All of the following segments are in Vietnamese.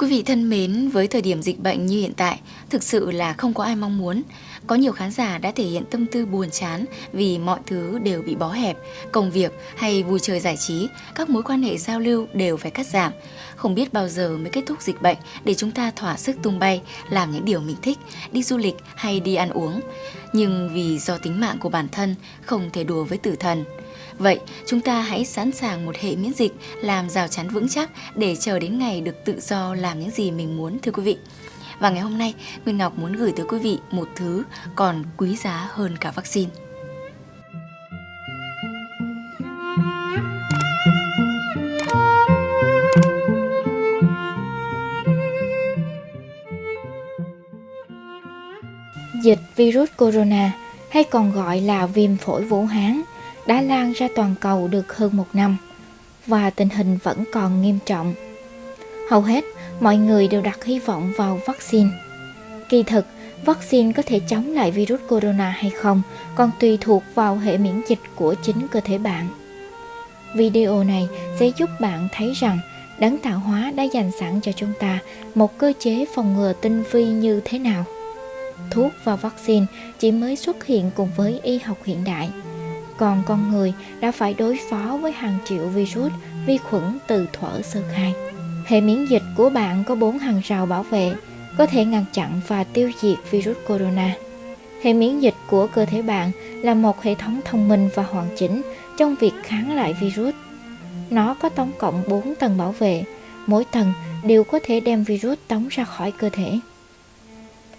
Quý vị thân mến, với thời điểm dịch bệnh như hiện tại, thực sự là không có ai mong muốn. Có nhiều khán giả đã thể hiện tâm tư buồn chán vì mọi thứ đều bị bó hẹp, công việc hay vui chơi giải trí, các mối quan hệ giao lưu đều phải cắt giảm. Không biết bao giờ mới kết thúc dịch bệnh để chúng ta thỏa sức tung bay, làm những điều mình thích, đi du lịch hay đi ăn uống. Nhưng vì do tính mạng của bản thân không thể đùa với tử thần. Vậy, chúng ta hãy sẵn sàng một hệ miễn dịch làm rào chắn vững chắc để chờ đến ngày được tự do làm những gì mình muốn thưa quý vị. Và ngày hôm nay, Nguyên Ngọc muốn gửi tới quý vị một thứ còn quý giá hơn cả vaccine. Dịch virus corona hay còn gọi là viêm phổi Vũ Hán đã lan ra toàn cầu được hơn một năm và tình hình vẫn còn nghiêm trọng. Hầu hết, mọi người đều đặt hy vọng vào vaccine. Kỳ thực, vaccine có thể chống lại virus corona hay không còn tùy thuộc vào hệ miễn dịch của chính cơ thể bạn. Video này sẽ giúp bạn thấy rằng đấng tạo hóa đã dành sẵn cho chúng ta một cơ chế phòng ngừa tinh vi như thế nào. Thuốc và vaccine chỉ mới xuất hiện cùng với y học hiện đại – còn con người đã phải đối phó với hàng triệu virus, vi khuẩn từ thuở sơ khai. Hệ miễn dịch của bạn có bốn hàng rào bảo vệ, có thể ngăn chặn và tiêu diệt virus corona. Hệ miễn dịch của cơ thể bạn là một hệ thống thông minh và hoàn chỉnh trong việc kháng lại virus. Nó có tổng cộng 4 tầng bảo vệ, mỗi tầng đều có thể đem virus tống ra khỏi cơ thể.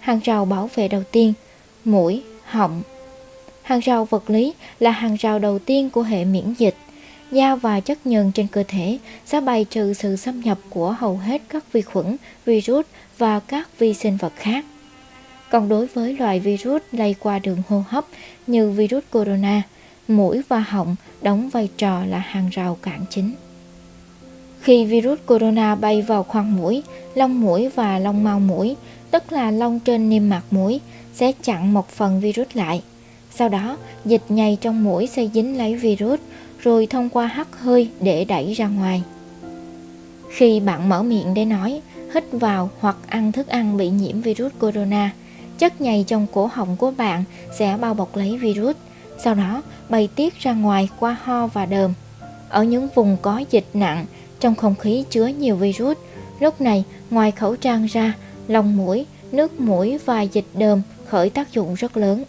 Hàng rào bảo vệ đầu tiên, mũi, họng, Hàng rào vật lý là hàng rào đầu tiên của hệ miễn dịch. Da và chất nhờn trên cơ thể sẽ bài trừ sự xâm nhập của hầu hết các vi khuẩn, virus và các vi sinh vật khác. Còn đối với loại virus lây qua đường hô hấp như virus corona, mũi và họng đóng vai trò là hàng rào cản chính. Khi virus corona bay vào khoang mũi, lông mũi và lông mao mũi, tức là lông trên niêm mạc mũi, sẽ chặn một phần virus lại. Sau đó, dịch nhầy trong mũi sẽ dính lấy virus, rồi thông qua hắt hơi để đẩy ra ngoài. Khi bạn mở miệng để nói, hít vào hoặc ăn thức ăn bị nhiễm virus corona, chất nhầy trong cổ họng của bạn sẽ bao bọc lấy virus, sau đó bay tiết ra ngoài qua ho và đờm. Ở những vùng có dịch nặng, trong không khí chứa nhiều virus, lúc này ngoài khẩu trang ra, lòng mũi, nước mũi và dịch đờm khởi tác dụng rất lớn.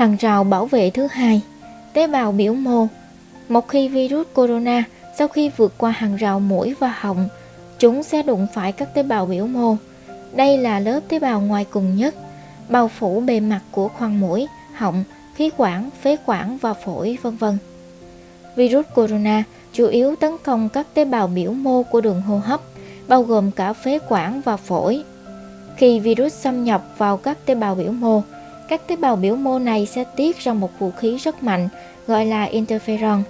Hàng rào bảo vệ thứ hai, tế bào biểu mô. Một khi virus corona sau khi vượt qua hàng rào mũi và họng, chúng sẽ đụng phải các tế bào biểu mô. Đây là lớp tế bào ngoài cùng nhất, bao phủ bề mặt của khoang mũi, họng, khí quản, phế quản và phổi, vân vân. Virus corona chủ yếu tấn công các tế bào biểu mô của đường hô hấp, bao gồm cả phế quản và phổi. Khi virus xâm nhập vào các tế bào biểu mô, các tế bào biểu mô này sẽ tiết ra một vũ khí rất mạnh gọi là interferon.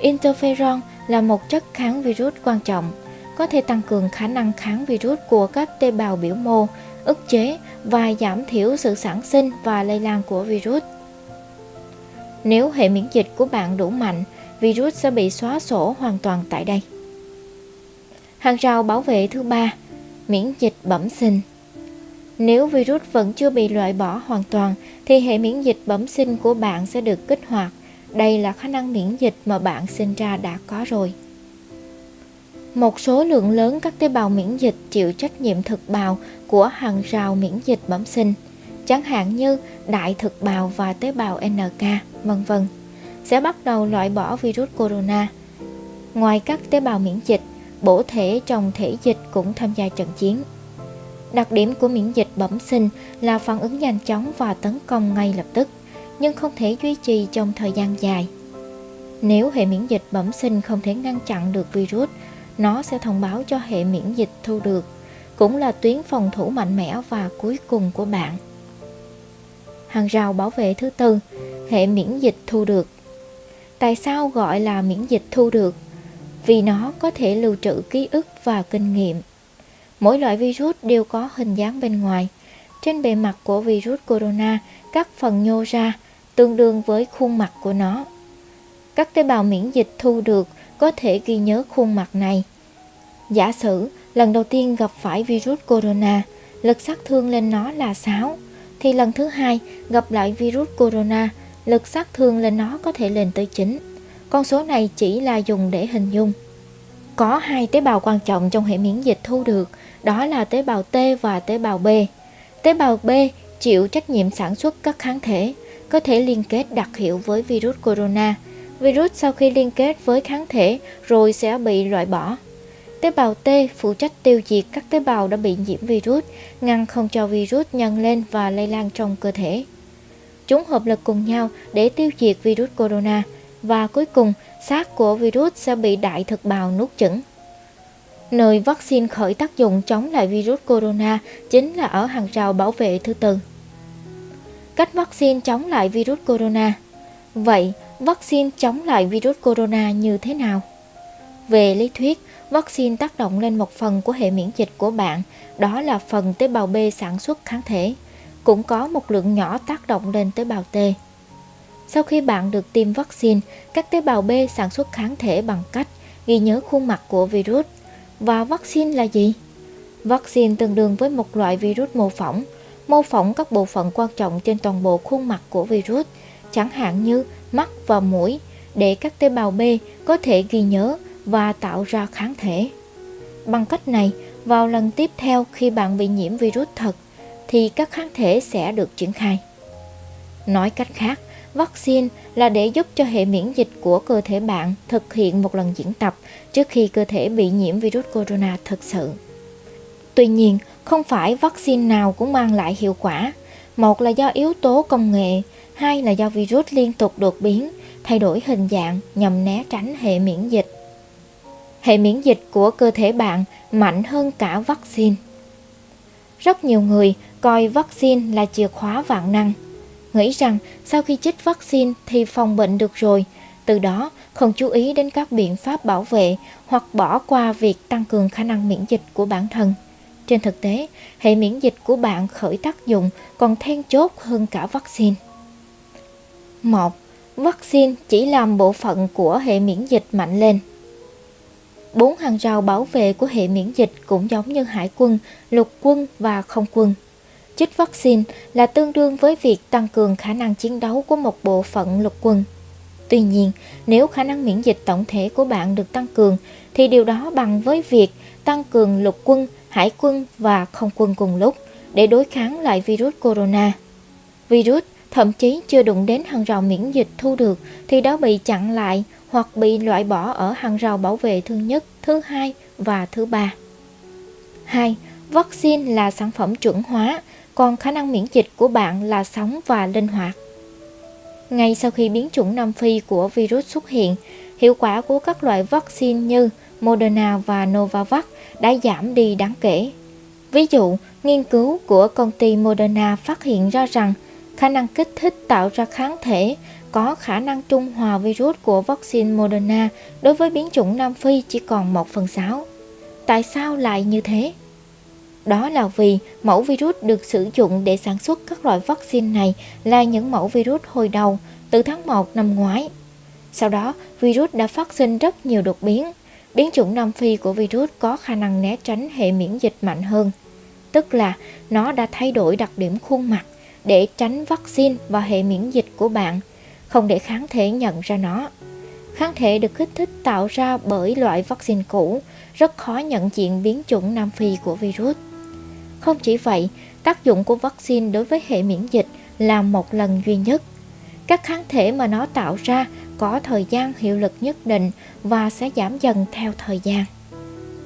Interferon là một chất kháng virus quan trọng, có thể tăng cường khả năng kháng virus của các tế bào biểu mô, ức chế và giảm thiểu sự sản sinh và lây lan của virus. Nếu hệ miễn dịch của bạn đủ mạnh, virus sẽ bị xóa sổ hoàn toàn tại đây. Hàng rào bảo vệ thứ ba, miễn dịch bẩm sinh. Nếu virus vẫn chưa bị loại bỏ hoàn toàn thì hệ miễn dịch bẩm sinh của bạn sẽ được kích hoạt. Đây là khả năng miễn dịch mà bạn sinh ra đã có rồi. Một số lượng lớn các tế bào miễn dịch chịu trách nhiệm thực bào của hàng rào miễn dịch bẩm sinh, chẳng hạn như đại thực bào và tế bào NK, vân vân, sẽ bắt đầu loại bỏ virus corona. Ngoài các tế bào miễn dịch, bổ thể trong thể dịch cũng tham gia trận chiến. Đặc điểm của miễn dịch bẩm sinh là phản ứng nhanh chóng và tấn công ngay lập tức, nhưng không thể duy trì trong thời gian dài. Nếu hệ miễn dịch bẩm sinh không thể ngăn chặn được virus, nó sẽ thông báo cho hệ miễn dịch thu được, cũng là tuyến phòng thủ mạnh mẽ và cuối cùng của bạn. Hàng rào bảo vệ thứ tư, hệ miễn dịch thu được. Tại sao gọi là miễn dịch thu được? Vì nó có thể lưu trữ ký ức và kinh nghiệm Mỗi loại virus đều có hình dáng bên ngoài. Trên bề mặt của virus corona, các phần nhô ra tương đương với khuôn mặt của nó. Các tế bào miễn dịch thu được có thể ghi nhớ khuôn mặt này. Giả sử lần đầu tiên gặp phải virus corona, lực sát thương lên nó là 6, thì lần thứ hai gặp lại virus corona, lực sát thương lên nó có thể lên tới 9. Con số này chỉ là dùng để hình dung. Có hai tế bào quan trọng trong hệ miễn dịch thu được, đó là tế bào T và tế bào B. Tế bào B chịu trách nhiệm sản xuất các kháng thể, có thể liên kết đặc hiệu với virus corona. Virus sau khi liên kết với kháng thể rồi sẽ bị loại bỏ. Tế bào T phụ trách tiêu diệt các tế bào đã bị nhiễm virus, ngăn không cho virus nhân lên và lây lan trong cơ thể. Chúng hợp lực cùng nhau để tiêu diệt virus corona và cuối cùng xác của virus sẽ bị đại thực bào nuốt chửng. Nơi vaccine khởi tác dụng chống lại virus corona chính là ở hàng rào bảo vệ thứ tư. Cách vaccine chống lại virus corona Vậy, vaccine chống lại virus corona như thế nào? Về lý thuyết, vaccine tác động lên một phần của hệ miễn dịch của bạn, đó là phần tế bào B sản xuất kháng thể. Cũng có một lượng nhỏ tác động lên tế bào T. Sau khi bạn được tiêm vaccine, các tế bào B sản xuất kháng thể bằng cách ghi nhớ khuôn mặt của virus. Và vaccine là gì? Vaccine tương đương với một loại virus mô phỏng, mô phỏng các bộ phận quan trọng trên toàn bộ khuôn mặt của virus, chẳng hạn như mắt và mũi, để các tế bào B có thể ghi nhớ và tạo ra kháng thể. Bằng cách này, vào lần tiếp theo khi bạn bị nhiễm virus thật, thì các kháng thể sẽ được triển khai. Nói cách khác, vaccine là để giúp cho hệ miễn dịch của cơ thể bạn thực hiện một lần diễn tập trước khi cơ thể bị nhiễm virus corona thực sự. Tuy nhiên, không phải vaccine nào cũng mang lại hiệu quả. Một là do yếu tố công nghệ, hai là do virus liên tục đột biến, thay đổi hình dạng nhằm né tránh hệ miễn dịch. Hệ miễn dịch của cơ thể bạn mạnh hơn cả vaccine. Rất nhiều người coi vaccine là chìa khóa vạn năng, nghĩ rằng sau khi chích vaccine thì phòng bệnh được rồi, từ đó không chú ý đến các biện pháp bảo vệ hoặc bỏ qua việc tăng cường khả năng miễn dịch của bản thân. Trên thực tế, hệ miễn dịch của bạn khởi tác dụng còn then chốt hơn cả vaccine. 1. Vaccine chỉ làm bộ phận của hệ miễn dịch mạnh lên. Bốn hàng rào bảo vệ của hệ miễn dịch cũng giống như hải quân, lục quân và không quân. Chích vaccine là tương đương với việc tăng cường khả năng chiến đấu của một bộ phận lục quân. Tuy nhiên, nếu khả năng miễn dịch tổng thể của bạn được tăng cường, thì điều đó bằng với việc tăng cường lục quân hải quân và không quân cùng lúc để đối kháng lại virus corona. Virus thậm chí chưa đụng đến hàng rào miễn dịch thu được thì đã bị chặn lại hoặc bị loại bỏ ở hàng rào bảo vệ thứ nhất, thứ hai và thứ ba. 2. Vaccine là sản phẩm chuẩn hóa, còn khả năng miễn dịch của bạn là sống và linh hoạt. Ngay sau khi biến chủng Nam Phi của virus xuất hiện, hiệu quả của các loại vaccine như Moderna và Novavax đã giảm đi đáng kể. Ví dụ, nghiên cứu của công ty Moderna phát hiện ra rằng khả năng kích thích tạo ra kháng thể có khả năng trung hòa virus của vaccine Moderna đối với biến chủng Nam Phi chỉ còn 1 phần 6. Tại sao lại như thế? Đó là vì mẫu virus được sử dụng để sản xuất các loại vaccine này là những mẫu virus hồi đầu từ tháng 1 năm ngoái. Sau đó, virus đã phát sinh rất nhiều đột biến, biến chủng Nam Phi của virus có khả năng né tránh hệ miễn dịch mạnh hơn. Tức là nó đã thay đổi đặc điểm khuôn mặt để tránh vaccine và hệ miễn dịch của bạn, không để kháng thể nhận ra nó. Kháng thể được kích thích tạo ra bởi loại vaccine cũ, rất khó nhận diện biến chủng Nam Phi của virus. Không chỉ vậy, tác dụng của vaccine đối với hệ miễn dịch là một lần duy nhất. Các kháng thể mà nó tạo ra có thời gian hiệu lực nhất định và sẽ giảm dần theo thời gian.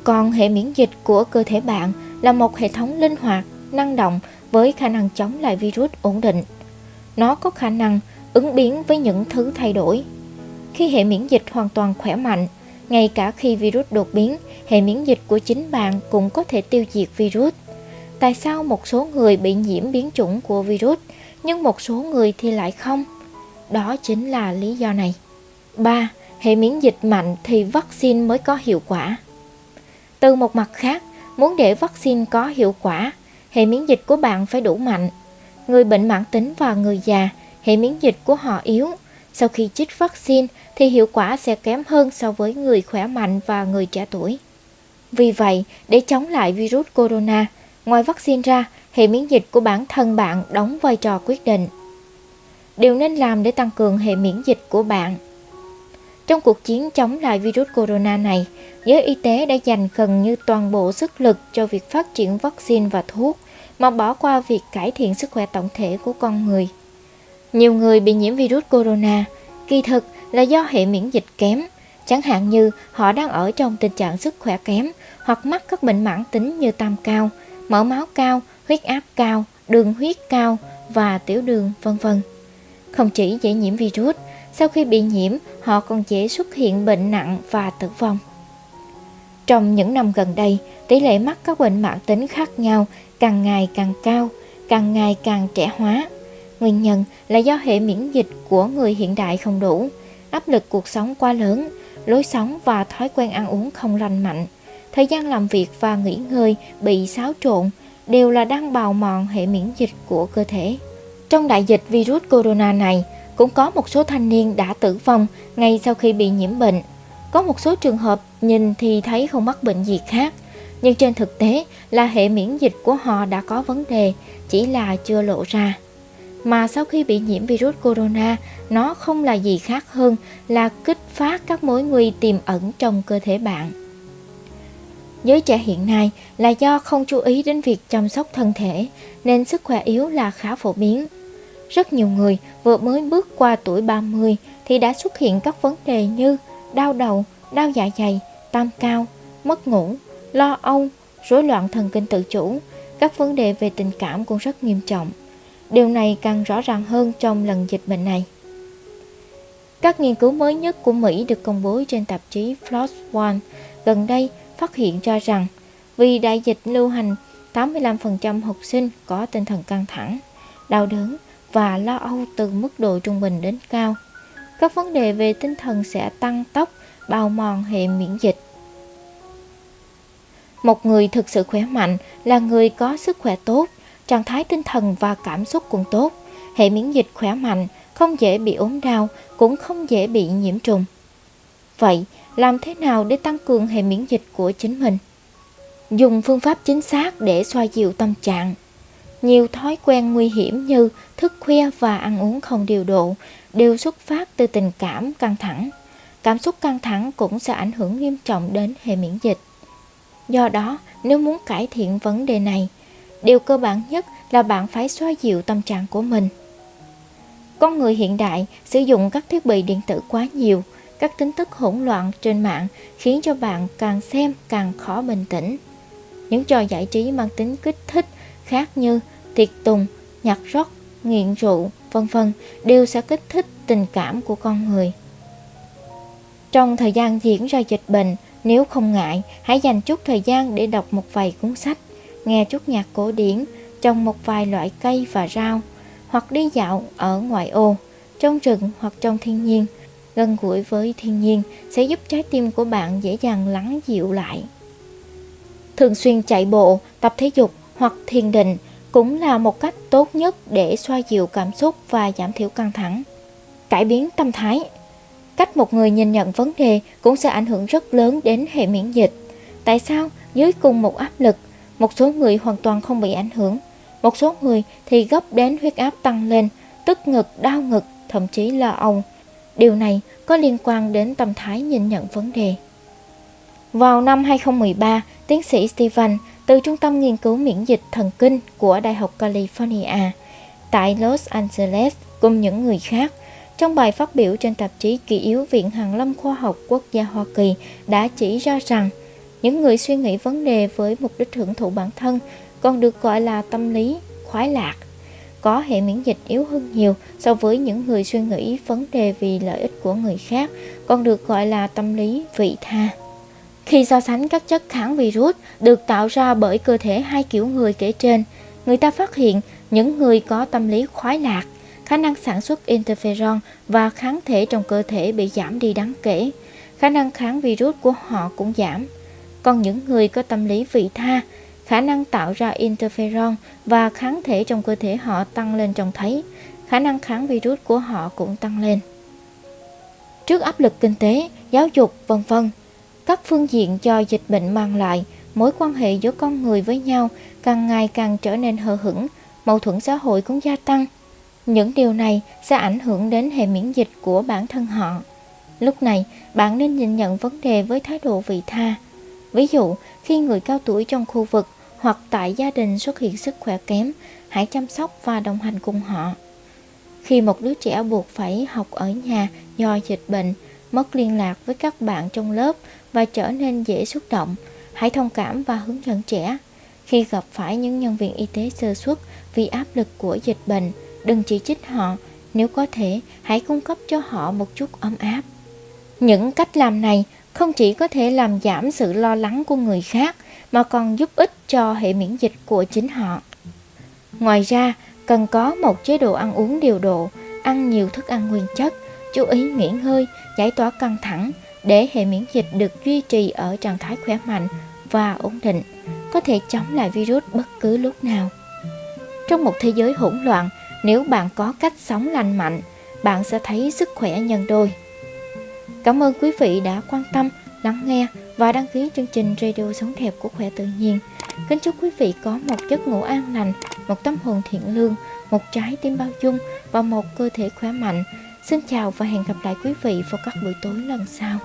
Còn hệ miễn dịch của cơ thể bạn là một hệ thống linh hoạt, năng động với khả năng chống lại virus ổn định. Nó có khả năng ứng biến với những thứ thay đổi. Khi hệ miễn dịch hoàn toàn khỏe mạnh, ngay cả khi virus đột biến, hệ miễn dịch của chính bạn cũng có thể tiêu diệt virus. Tại sao một số người bị nhiễm biến chủng của virus, nhưng một số người thì lại không? Đó chính là lý do này. 3. Hệ miễn dịch mạnh thì vaccine mới có hiệu quả. Từ một mặt khác, muốn để vaccine có hiệu quả, hệ miễn dịch của bạn phải đủ mạnh. Người bệnh mãn tính và người già, hệ miễn dịch của họ yếu. Sau khi chích vaccine thì hiệu quả sẽ kém hơn so với người khỏe mạnh và người trẻ tuổi. Vì vậy, để chống lại virus corona, ngoài vaccine ra, hệ miễn dịch của bản thân bạn đóng vai trò quyết định. Điều nên làm để tăng cường hệ miễn dịch của bạn Trong cuộc chiến chống lại virus corona này, giới y tế đã dành gần như toàn bộ sức lực cho việc phát triển vaccine và thuốc, mà bỏ qua việc cải thiện sức khỏe tổng thể của con người. Nhiều người bị nhiễm virus corona, kỳ thực là do hệ miễn dịch kém, chẳng hạn như họ đang ở trong tình trạng sức khỏe kém hoặc mắc các bệnh mãn tính như tam cao, mỡ máu cao, huyết áp cao, đường huyết cao và tiểu đường, vân vân. Không chỉ dễ nhiễm virus, sau khi bị nhiễm, họ còn dễ xuất hiện bệnh nặng và tử vong. Trong những năm gần đây, tỷ lệ mắc các bệnh mãn tính khác nhau càng ngày càng cao, càng ngày càng trẻ hóa. Nguyên nhân là do hệ miễn dịch của người hiện đại không đủ, áp lực cuộc sống quá lớn, lối sống và thói quen ăn uống không lành mạnh, thời gian làm việc và nghỉ ngơi bị xáo trộn đều là đang bào mòn hệ miễn dịch của cơ thể. Trong đại dịch virus corona này, cũng có một số thanh niên đã tử vong ngay sau khi bị nhiễm bệnh. Có một số trường hợp nhìn thì thấy không mắc bệnh gì khác, nhưng trên thực tế là hệ miễn dịch của họ đã có vấn đề, chỉ là chưa lộ ra. Mà sau khi bị nhiễm virus corona, nó không là gì khác hơn là kích phát các mối nguy tiềm ẩn trong cơ thể bạn. Giới trẻ hiện nay là do không chú ý đến việc chăm sóc thân thể nên sức khỏe yếu là khá phổ biến. Rất nhiều người vừa mới bước qua tuổi 30 thì đã xuất hiện các vấn đề như đau đầu, đau dạ dày, tam cao, mất ngủ, lo âu, rối loạn thần kinh tự chủ, các vấn đề về tình cảm cũng rất nghiêm trọng. Điều này càng rõ ràng hơn trong lần dịch bệnh này. Các nghiên cứu mới nhất của Mỹ được công bố trên tạp chí PLOS ONE gần đây phát hiện cho rằng vì đại dịch lưu hành, 85% học sinh có tinh thần căng thẳng, đau đớn và lo âu từ mức độ trung bình đến cao. Các vấn đề về tinh thần sẽ tăng tốc, bào mòn hệ miễn dịch. Một người thực sự khỏe mạnh là người có sức khỏe tốt, trạng thái tinh thần và cảm xúc cũng tốt. Hệ miễn dịch khỏe mạnh, không dễ bị ốm đau, cũng không dễ bị nhiễm trùng. Vậy, làm thế nào để tăng cường hệ miễn dịch của chính mình? Dùng phương pháp chính xác để xoa dịu tâm trạng. Nhiều thói quen nguy hiểm như thức khuya và ăn uống không điều độ đều xuất phát từ tình cảm căng thẳng. Cảm xúc căng thẳng cũng sẽ ảnh hưởng nghiêm trọng đến hệ miễn dịch. Do đó, nếu muốn cải thiện vấn đề này, điều cơ bản nhất là bạn phải xoa dịu tâm trạng của mình. Con người hiện đại sử dụng các thiết bị điện tử quá nhiều, các tin tức hỗn loạn trên mạng khiến cho bạn càng xem càng khó bình tĩnh. Những trò giải trí mang tính kích thích khác như tiệc tùng, nhạc rock, nghiện rượu, vân vân đều sẽ kích thích tình cảm của con người. Trong thời gian diễn ra dịch bệnh, nếu không ngại, hãy dành chút thời gian để đọc một vài cuốn sách, nghe chút nhạc cổ điển, trồng một vài loại cây và rau, hoặc đi dạo ở ngoại ô, trong rừng hoặc trong thiên nhiên. Gần gũi với thiên nhiên sẽ giúp trái tim của bạn dễ dàng lắng dịu lại. Thường xuyên chạy bộ, tập thể dục hoặc thiền định cũng là một cách tốt nhất để xoa dịu cảm xúc và giảm thiểu căng thẳng. Cải biến tâm thái Cách một người nhìn nhận vấn đề cũng sẽ ảnh hưởng rất lớn đến hệ miễn dịch. Tại sao dưới cùng một áp lực, một số người hoàn toàn không bị ảnh hưởng, một số người thì gấp đến huyết áp tăng lên, tức ngực, đau ngực, thậm chí lo âu. Điều này có liên quan đến tâm thái nhìn nhận vấn đề. Vào năm 2013, tiến sĩ Steven từ Trung tâm Nghiên cứu Miễn dịch Thần kinh của Đại học California tại Los Angeles cùng những người khác trong bài phát biểu trên tạp chí Kỷ yếu Viện Hàn lâm Khoa học Quốc gia Hoa Kỳ đã chỉ ra rằng những người suy nghĩ vấn đề với mục đích hưởng thụ bản thân còn được gọi là tâm lý khoái lạc có hệ miễn dịch yếu hơn nhiều so với những người suy nghĩ vấn đề vì lợi ích của người khác còn được gọi là tâm lý vị tha khi so sánh các chất kháng virus được tạo ra bởi cơ thể hai kiểu người kể trên, người ta phát hiện những người có tâm lý khoái lạc, khả năng sản xuất interferon và kháng thể trong cơ thể bị giảm đi đáng kể. Khả năng kháng virus của họ cũng giảm. Còn những người có tâm lý vị tha, khả năng tạo ra interferon và kháng thể trong cơ thể họ tăng lên trông thấy. Khả năng kháng virus của họ cũng tăng lên. Trước áp lực kinh tế, giáo dục, vân vân, các phương diện do dịch bệnh mang lại, mối quan hệ giữa con người với nhau càng ngày càng trở nên hờ hững, mâu thuẫn xã hội cũng gia tăng. Những điều này sẽ ảnh hưởng đến hệ miễn dịch của bản thân họ. Lúc này, bạn nên nhìn nhận vấn đề với thái độ vị tha. Ví dụ, khi người cao tuổi trong khu vực hoặc tại gia đình xuất hiện sức khỏe kém, hãy chăm sóc và đồng hành cùng họ. Khi một đứa trẻ buộc phải học ở nhà do dịch bệnh, mất liên lạc với các bạn trong lớp và trở nên dễ xúc động, hãy thông cảm và hướng dẫn trẻ. Khi gặp phải những nhân viên y tế sơ suất vì áp lực của dịch bệnh, đừng chỉ trích họ, nếu có thể, hãy cung cấp cho họ một chút ấm áp. Những cách làm này không chỉ có thể làm giảm sự lo lắng của người khác mà còn giúp ích cho hệ miễn dịch của chính họ. Ngoài ra, cần có một chế độ ăn uống điều độ, ăn nhiều thức ăn nguyên chất, chú ý nghỉ ngơi, giải tỏa căng thẳng để hệ miễn dịch được duy trì ở trạng thái khỏe mạnh và ổn định, có thể chống lại virus bất cứ lúc nào. Trong một thế giới hỗn loạn, nếu bạn có cách sống lành mạnh, bạn sẽ thấy sức khỏe nhân đôi. Cảm ơn quý vị đã quan tâm, lắng nghe và đăng ký chương trình Radio Sống Đẹp của Khỏe Tự Nhiên. Kính chúc quý vị có một giấc ngủ an lành, một tâm hồn thiện lương, một trái tim bao dung và một cơ thể khỏe mạnh. Xin chào và hẹn gặp lại quý vị vào các buổi tối lần sau.